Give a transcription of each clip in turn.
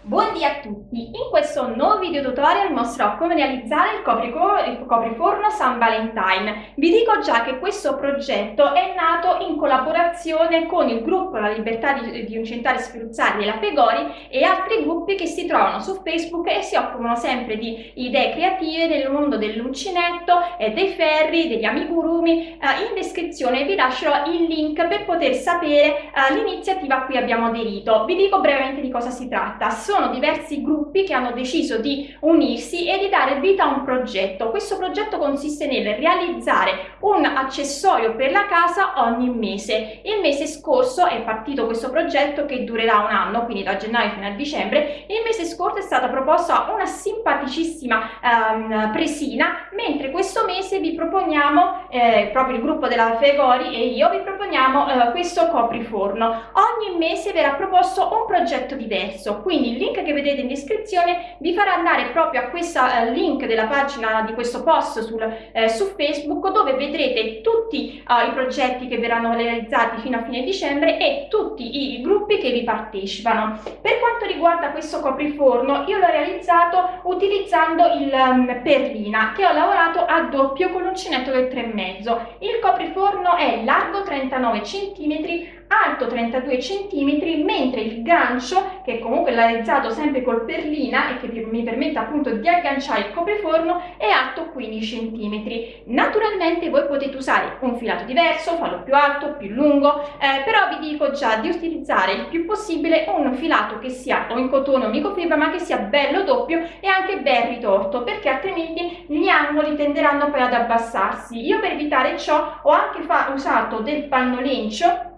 Buondì a tutti! In questo nuovo video tutorial mostrerò come realizzare il, il copriforno San Valentine. Vi dico già che questo progetto è nato in collaborazione con il gruppo La Libertà di, di Incentare Sferuzzari e la Pegori e altri gruppi che si trovano su Facebook e si occupano sempre di idee creative nel mondo dell'uncinetto, e dei ferri, degli amigurumi. Eh, in descrizione vi lascerò il link per poter sapere eh, l'iniziativa a cui abbiamo aderito. Vi dico brevemente di cosa si tratta. Sono sono diversi gruppi che hanno deciso di unirsi e di dare vita a un progetto. Questo progetto consiste nel realizzare un accessorio per la casa ogni mese. Il mese scorso è partito questo progetto che durerà un anno, quindi da gennaio fino a dicembre. Il mese scorso è stata proposta una simpaticissima um, presina, mentre proponiamo, eh, proprio il gruppo della Fegori e io, vi proponiamo eh, questo copriforno. Ogni mese verrà proposto un progetto diverso, quindi il link che vedete in descrizione vi farà andare proprio a questo eh, link della pagina di questo post sul, eh, su Facebook dove vedrete tutti uh, i progetti che verranno realizzati fino a fine dicembre e tutti i gruppi che vi partecipano. Per quanto riguarda questo copriforno io l'ho realizzato utilizzando il um, perlina che ho lavorato a doppio con l'uncinetto del 3,5. Il copriforno è largo 39 cm alto 32 cm, mentre il gancio, che comunque è realizzato sempre col perlina e che mi permette appunto di agganciare il copriforno, è alto 15 cm. Naturalmente voi potete usare un filato diverso, farlo più alto, più lungo, eh, però vi dico già di utilizzare il più possibile un filato che sia o in cotone o microfibra, ma che sia bello doppio e anche ben ritorto, perché altrimenti gli angoli tenderanno poi ad abbassarsi. Io per evitare ciò ho anche usato del pannolencio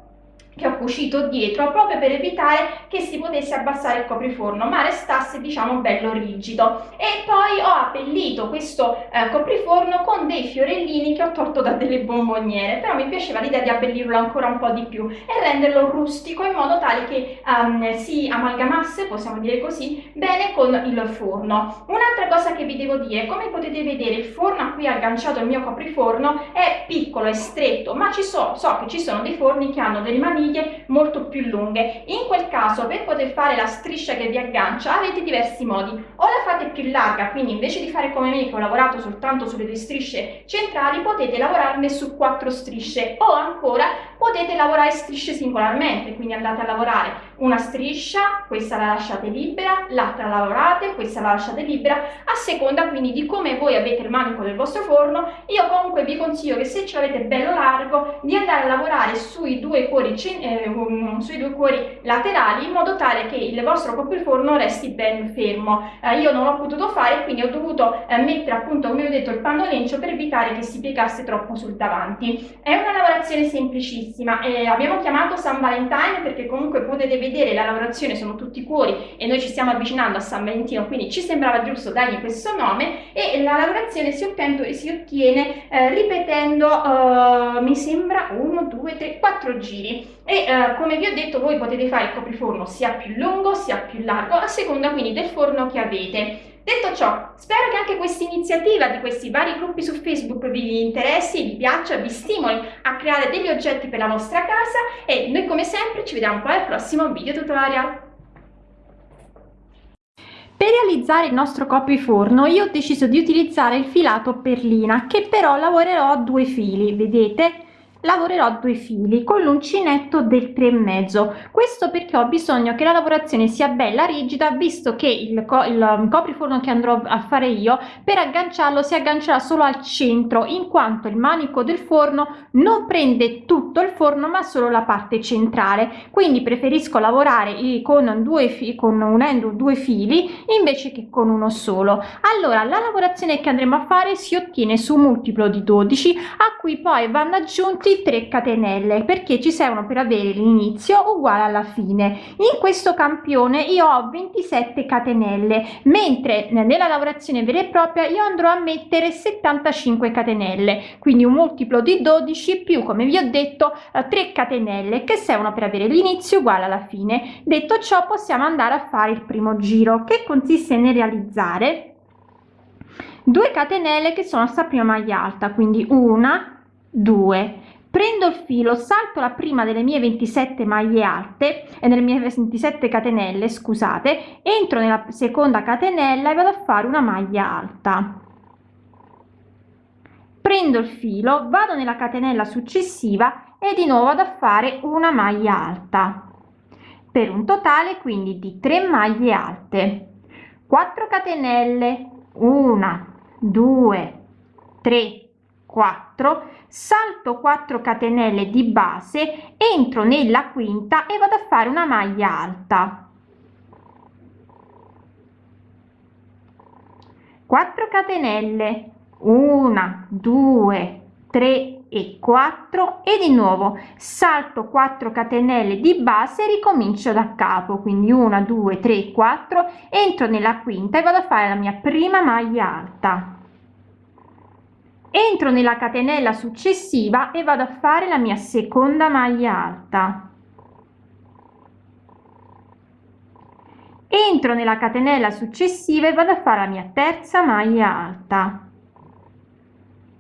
che ho cucito dietro proprio per evitare che si potesse abbassare il copriforno ma restasse diciamo bello rigido. E poi ho abbellito questo eh, copriforno con dei fiorellini che ho tolto da delle bomboniere però mi piaceva l'idea di abbellirlo ancora un po' di più e renderlo rustico in modo tale che um, si amalgamasse possiamo dire così bene con il forno. Un'altra cosa che vi devo dire come potete vedere il forno a cui è agganciato il mio copriforno è piccolo e stretto ma ci so, so che ci sono dei forni che hanno delle maniglie maniglie molto più lunghe. In quel caso per poter fare la striscia che vi aggancia avete diversi modi. O la fate più larga, quindi invece di fare come me che ho lavorato soltanto sulle due strisce centrali potete lavorarne su quattro strisce o ancora potete lavorare strisce singolarmente, quindi andate a lavorare una striscia, questa la lasciate libera, l'altra la lavorate, questa la lasciate libera, a seconda quindi di come voi avete il manico del vostro forno, io comunque vi consiglio che se ce l'avete bello largo di andare a lavorare sui due cuori eh, um, sui due cuori laterali in modo tale che il vostro copriforno resti ben fermo. Eh, io non l'ho potuto fare quindi ho dovuto eh, mettere appunto come ho detto il pannolencio per evitare che si piegasse troppo sul davanti. È una lavorazione semplicissima e abbiamo chiamato San Valentine perché comunque potete vedere la lavorazione sono tutti cuori e noi ci stiamo avvicinando a San Valentino quindi ci sembrava giusto dargli questo nome e la lavorazione si ottiene, si ottiene eh, ripetendo uh, mi sembra 1, 2, 3, 4 giri e eh, come vi ho detto voi potete fare il copriforno sia più lungo sia più largo a seconda quindi del forno che avete. Detto ciò, spero che anche questa iniziativa di questi vari gruppi su Facebook vi interessi, vi piaccia, vi stimoli a creare degli oggetti per la vostra casa e noi come sempre ci vediamo poi al prossimo video tutorial. Per realizzare il nostro copriforno io ho deciso di utilizzare il filato perlina che però lavorerò a due fili, vedete? Lavorerò due fili con l'uncinetto del 3 e mezzo. Questo perché ho bisogno che la lavorazione sia bella rigida visto che il, co il um, copriforno che andrò a fare io per agganciarlo si aggancerà solo al centro in quanto il manico del forno non prende tutto il forno ma solo la parte centrale. Quindi preferisco lavorare con due fili con unendo due fili invece che con uno solo. Allora la lavorazione che andremo a fare si ottiene su multiplo di 12 a cui poi vanno aggiunti tutti 3 catenelle perché ci servono per avere l'inizio uguale alla fine. In questo campione io ho 27 catenelle mentre nella lavorazione vera e propria io andrò a mettere 75 catenelle quindi un multiplo di 12 più come vi ho detto 3 catenelle che servono per avere l'inizio uguale alla fine. Detto ciò possiamo andare a fare il primo giro che consiste nel realizzare 2 catenelle che sono sta prima maglia alta quindi una 2 prendo il filo salto la prima delle mie 27 maglie alte e nelle mie 27 catenelle scusate entro nella seconda catenella e vado a fare una maglia alta. Prendo il filo vado nella catenella successiva e di nuovo vado a fare una maglia alta. Per un totale quindi di 3 maglie alte. 4 catenelle 1 2 3 4 salto 4 catenelle di base entro nella quinta e vado a fare una maglia alta. 4 catenelle 1 2 3 e 4 e di nuovo salto 4 catenelle di base ricomincio da capo quindi 1 2 3 4 entro nella quinta e vado a fare la mia prima maglia alta entro nella catenella successiva e vado a fare la mia seconda maglia alta. Entro nella catenella successiva e vado a fare la mia terza maglia alta.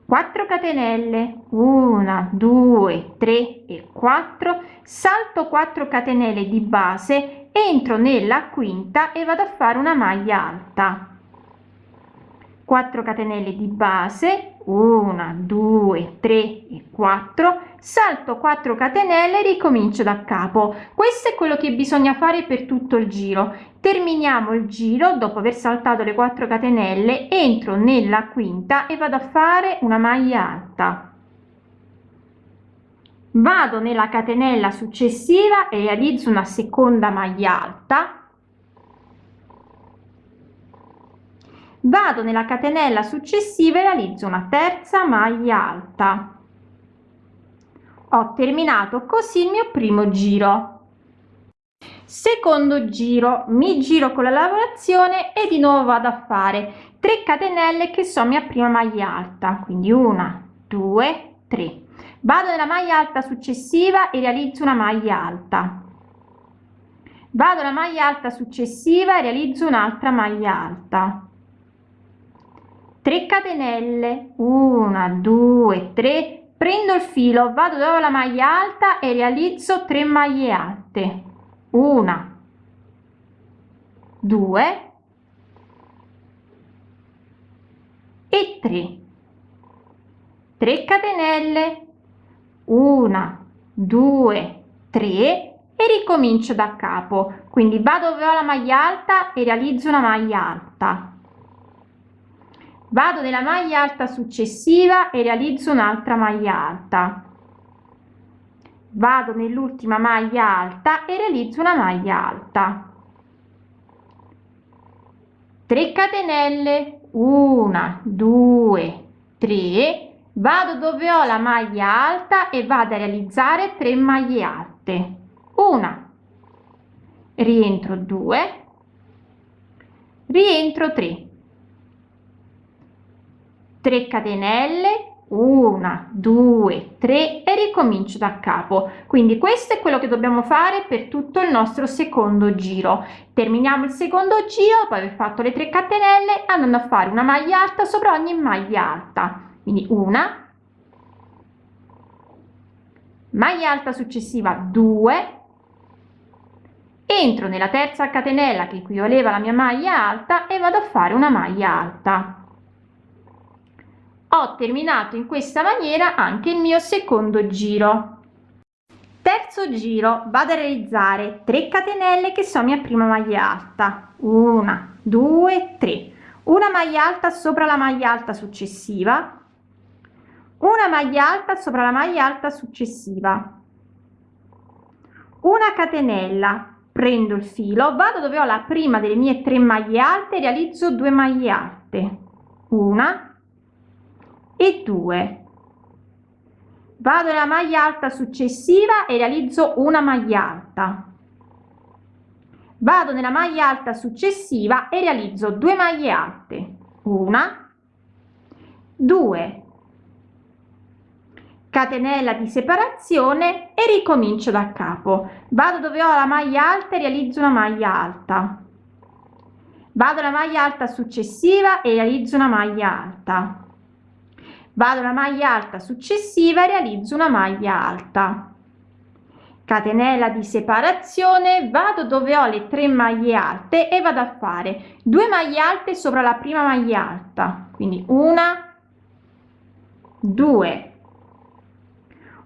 4 catenelle 1 2 3 e 4 salto 4 catenelle di base entro nella quinta e vado a fare una maglia alta. 4 catenelle di base 1 2 3 e 4 salto 4 catenelle ricomincio da capo. Questo è quello che bisogna fare per tutto il giro. Terminiamo il giro dopo aver saltato le 4 catenelle entro nella quinta e vado a fare una maglia alta. Vado nella catenella successiva e realizzo una seconda maglia alta vado nella catenella successiva e realizzo una terza maglia alta. Ho terminato così il mio primo giro. Secondo giro. Mi giro con la lavorazione e di nuovo vado a fare 3 catenelle che sono mia prima maglia alta. Quindi una due tre. Vado nella maglia alta successiva e realizzo una maglia alta. Vado alla maglia alta successiva e realizzo un'altra maglia alta 3 catenelle. 1 2 3 prendo il filo vado dove la maglia alta e realizzo 3 maglie alte. 1 2 e 3 3 catenelle. 1 2 3 e ricomincio da capo. Quindi vado dove ho la maglia alta e realizzo una maglia alta vado nella maglia alta successiva e realizzo un'altra maglia alta. Vado nell'ultima maglia alta e realizzo una maglia alta. 3 catenelle. 1 2 3 vado dove ho la maglia alta e vado a realizzare 3 maglie alte. Una. Rientro 2 rientro 3 3 catenelle 1 2 3 e ricomincio da capo. Quindi questo è quello che dobbiamo fare per tutto il nostro secondo giro. Terminiamo il secondo giro dopo aver fatto le 3 catenelle andando a fare una maglia alta sopra ogni maglia alta. Quindi una maglia alta successiva 2 entro nella terza catenella che equivaleva alla mia maglia alta e vado a fare una maglia alta ho terminato in questa maniera anche il mio secondo giro. Terzo giro vado a realizzare 3 catenelle che sono mia prima maglia alta. Una due tre. Una maglia alta sopra la maglia alta successiva. Una maglia alta sopra la maglia alta successiva. Una catenella prendo il filo vado dove ho la prima delle mie tre maglie alte realizzo due maglie alte. Una e 2 vado nella maglia alta successiva e realizzo una maglia alta. Vado nella maglia alta successiva e realizzo due maglie alte. Una. Due. Catenella di separazione e ricomincio da capo. Vado dove ho la maglia alta e realizzo una maglia alta. Vado alla maglia alta successiva e realizzo una maglia alta vado alla maglia alta successiva e realizzo una maglia alta. Catenella di separazione vado dove ho le tre maglie alte e vado a fare due maglie alte sopra la prima maglia alta. Quindi una due.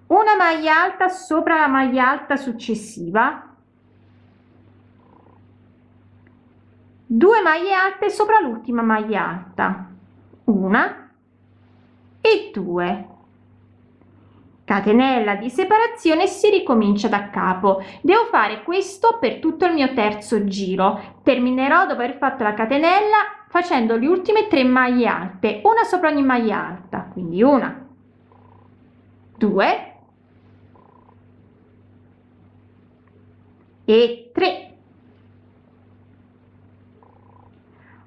Una maglia alta sopra la maglia alta successiva. 2 maglie alte sopra l'ultima maglia alta. Una e due. Catenella di separazione si ricomincia da capo. Devo fare questo per tutto il mio terzo giro. Terminerò dopo aver fatto la catenella facendo le ultime tre maglie alte. Una sopra ogni maglia alta quindi una. Due. E 3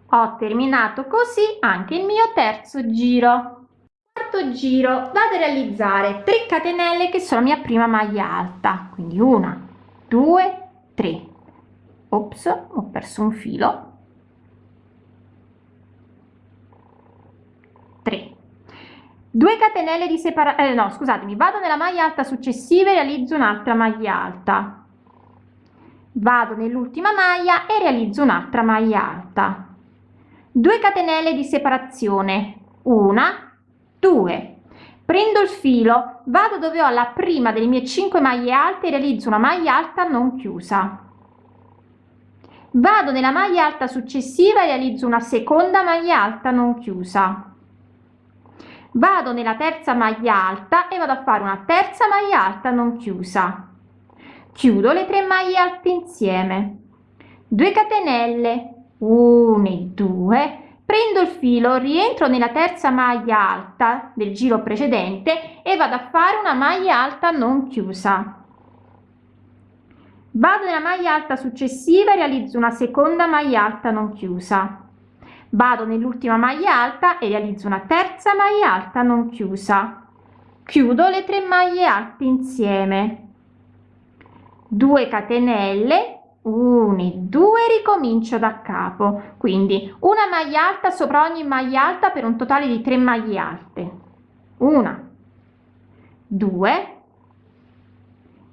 ho terminato così anche il mio terzo giro quarto giro vado a realizzare 3 catenelle che sono la mia prima maglia alta quindi una due tre. Ops ho perso un filo. 3 2 catenelle di separazione eh, no scusatemi vado nella maglia alta successiva e realizzo un'altra maglia alta. Vado nell'ultima maglia e realizzo un'altra maglia alta. 2 catenelle di separazione. Una 2 prendo il filo vado dove ho la prima delle mie 5 maglie alte e realizzo una maglia alta non chiusa. Vado nella maglia alta successiva e realizzo una seconda maglia alta non chiusa. Vado nella terza maglia alta e vado a fare una terza maglia alta non chiusa. Chiudo le tre maglie alte insieme. 2 catenelle. 1 e 2 prendo il filo rientro nella terza maglia alta del giro precedente e vado a fare una maglia alta non chiusa. Vado nella maglia alta successiva e realizzo una seconda maglia alta non chiusa. Vado nell'ultima maglia alta e realizzo una terza maglia alta non chiusa. Chiudo le tre maglie alte insieme. 2 catenelle 1 e 2 ricomincio da capo. Quindi una maglia alta sopra ogni maglia alta per un totale di 3 maglie alte. Una 2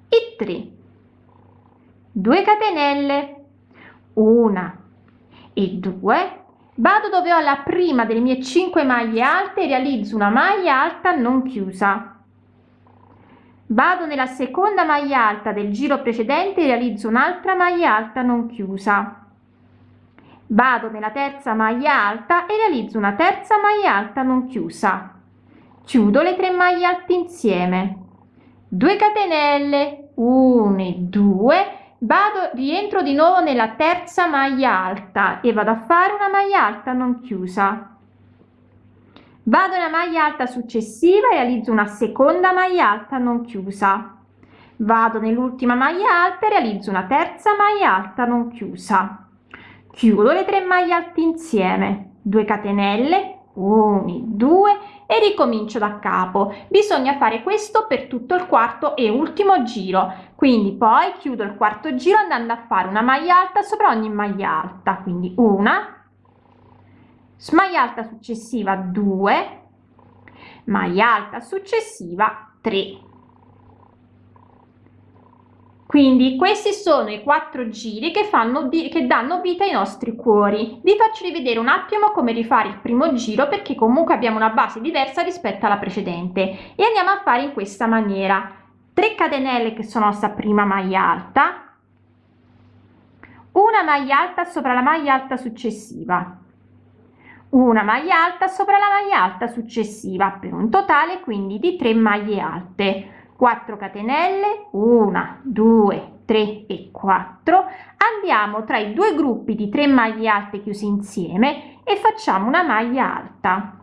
e 3 2 catenelle. Una e 2 vado dove ho la prima delle mie 5 maglie alte realizzo una maglia alta non chiusa vado nella seconda maglia alta del giro precedente e realizzo un'altra maglia alta non chiusa. Vado nella terza maglia alta e realizzo una terza maglia alta non chiusa. Chiudo le tre maglie alte insieme. 2 catenelle. 1 e 2 vado rientro di nuovo nella terza maglia alta e vado a fare una maglia alta non chiusa vado nella maglia alta successiva e realizzo una seconda maglia alta non chiusa. Vado nell'ultima maglia alta e realizzo una terza maglia alta non chiusa. Chiudo le tre maglie alte insieme. 2 catenelle 1 2 e ricomincio da capo. Bisogna fare questo per tutto il quarto e ultimo giro. Quindi poi chiudo il quarto giro andando a fare una maglia alta sopra ogni maglia alta. Quindi una maglia alta successiva 2 maglia alta successiva 3 quindi questi sono i quattro giri che fanno che danno vita ai nostri cuori. Vi faccio rivedere un attimo come rifare il primo giro perché comunque abbiamo una base diversa rispetto alla precedente. E andiamo a fare in questa maniera. 3 catenelle che sono nostra prima maglia alta una maglia alta sopra la maglia alta successiva una maglia alta sopra la maglia alta successiva per un totale quindi di 3 maglie alte. 4 catenelle 1 2 3 e 4 andiamo tra i due gruppi di 3 maglie alte chiuse insieme e facciamo una maglia alta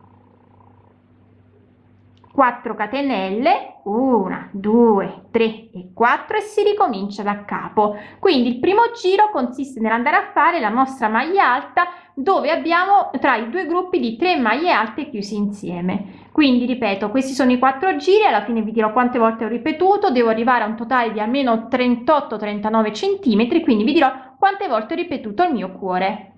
4 catenelle 1 2 3 e 4 e si ricomincia da capo. Quindi il primo giro consiste nell'andare a fare la nostra maglia alta dove abbiamo tra i due gruppi di 3 maglie alte chiusi insieme. Quindi ripeto questi sono i quattro giri alla fine vi dirò quante volte ho ripetuto devo arrivare a un totale di almeno 38 39 centimetri quindi vi dirò quante volte ho ripetuto il mio cuore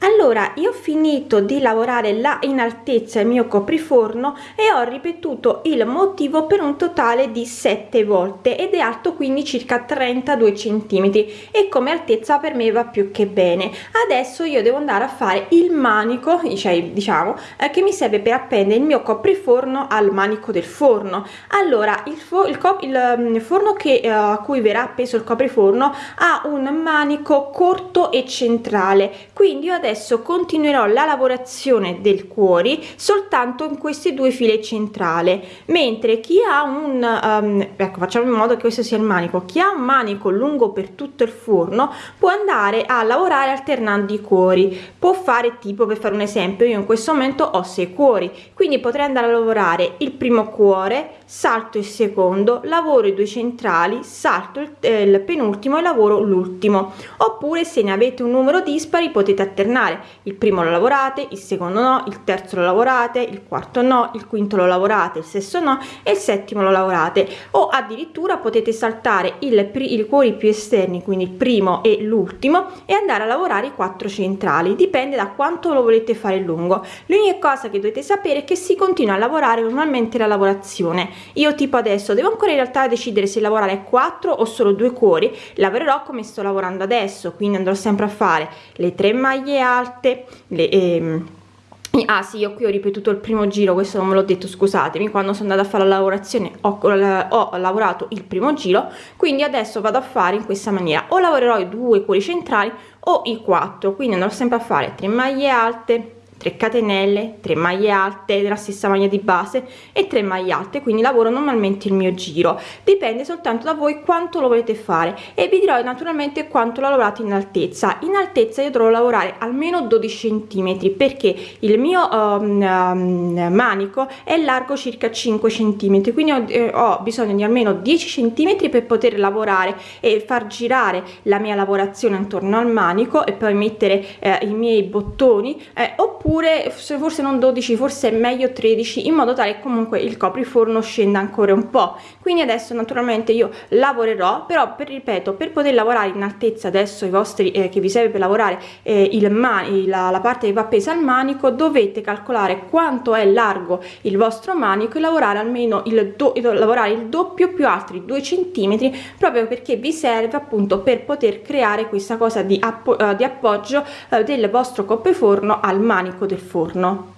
allora io ho finito di lavorare là in altezza il mio copriforno e ho ripetuto il motivo per un totale di 7 volte ed è alto quindi circa 32 centimetri e come altezza per me va più che bene. Adesso io devo andare a fare il manico cioè diciamo eh, che mi serve per appendere il mio copriforno al manico del forno. Allora il, fo il, il, mm, forno che eh, a cui verrà appeso il copriforno ha un manico corto e centrale quindi io adesso adesso continuerò la lavorazione del cuori soltanto in queste due file centrali mentre chi ha un um, ecco facciamo in modo che questo sia il manico chi ha un manico lungo per tutto il forno può andare a lavorare alternando i cuori può fare tipo per fare un esempio io in questo momento ho sei cuori quindi potrei andare a lavorare il primo cuore salto il secondo lavoro i due centrali salto il, eh, il penultimo e lavoro l'ultimo. Oppure se ne avete un numero dispari potete alternare. Il primo lo lavorate il secondo no il terzo lo lavorate il quarto no il quinto lo lavorate il sesto no e il settimo lo lavorate. O addirittura potete saltare il, il cuori più esterni quindi il primo e l'ultimo e andare a lavorare i quattro centrali. Dipende da quanto lo volete fare lungo. L'unica cosa che dovete sapere è che si continua a lavorare normalmente la lavorazione io tipo adesso devo ancora in realtà decidere se lavorare 4 o solo due cuori. Lavorerò come sto lavorando adesso quindi andrò sempre a fare le tre maglie alte le, ehm, ah sì io qui ho ripetuto il primo giro questo non me l'ho detto scusatemi quando sono andata a fare la lavorazione ho, ho, lavorato il primo giro quindi adesso vado a fare in questa maniera. O lavorerò i due cuori centrali o i quattro quindi andrò sempre a fare 3 maglie alte 3 catenelle 3 maglie alte della stessa maglia di base e 3 maglie alte quindi lavoro normalmente il mio giro. Dipende soltanto da voi quanto lo volete fare e vi dirò naturalmente quanto lo lavorate in altezza. In altezza io dovrò lavorare almeno 12 centimetri perché il mio um, um, manico è largo circa 5 centimetri quindi ho, eh, ho bisogno di almeno 10 centimetri per poter lavorare e far girare la mia lavorazione intorno al manico e poi mettere eh, i miei bottoni eh, oppure oppure forse non 12 forse è meglio 13 in modo tale che comunque il copriforno scenda ancora un po. Quindi adesso naturalmente io lavorerò però per ripeto per poter lavorare in altezza adesso i vostri eh, che vi serve per lavorare eh, il mani la, la parte che va appesa al manico dovete calcolare quanto è largo il vostro manico e lavorare almeno il, do, lavorare il doppio più altri due centimetri proprio perché vi serve appunto per poter creare questa cosa di, appo, uh, di appoggio uh, del vostro copriforno al manico manico del forno.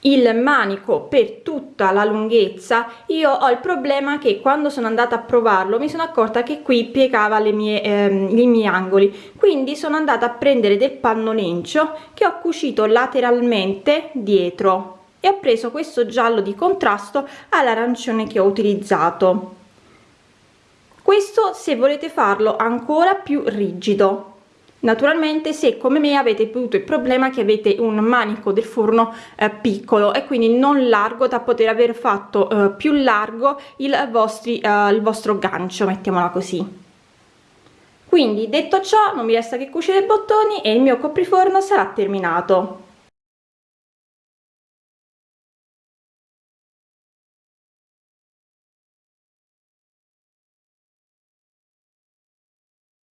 Il manico per tutta la lunghezza io ho il problema che quando sono andata a provarlo mi sono accorta che qui piegava le mie ehm, i miei angoli. Quindi sono andata a prendere del pannolencio che ho cucito lateralmente dietro e ho preso questo giallo di contrasto all'arancione che ho utilizzato. Questo se volete farlo ancora più rigido naturalmente se come me avete avuto il problema che avete un manico del forno eh, piccolo e quindi non largo da poter aver fatto eh, più largo il, vostri, eh, il vostro gancio mettiamola così. Quindi detto ciò non mi resta che cucire i bottoni e il mio copriforno sarà terminato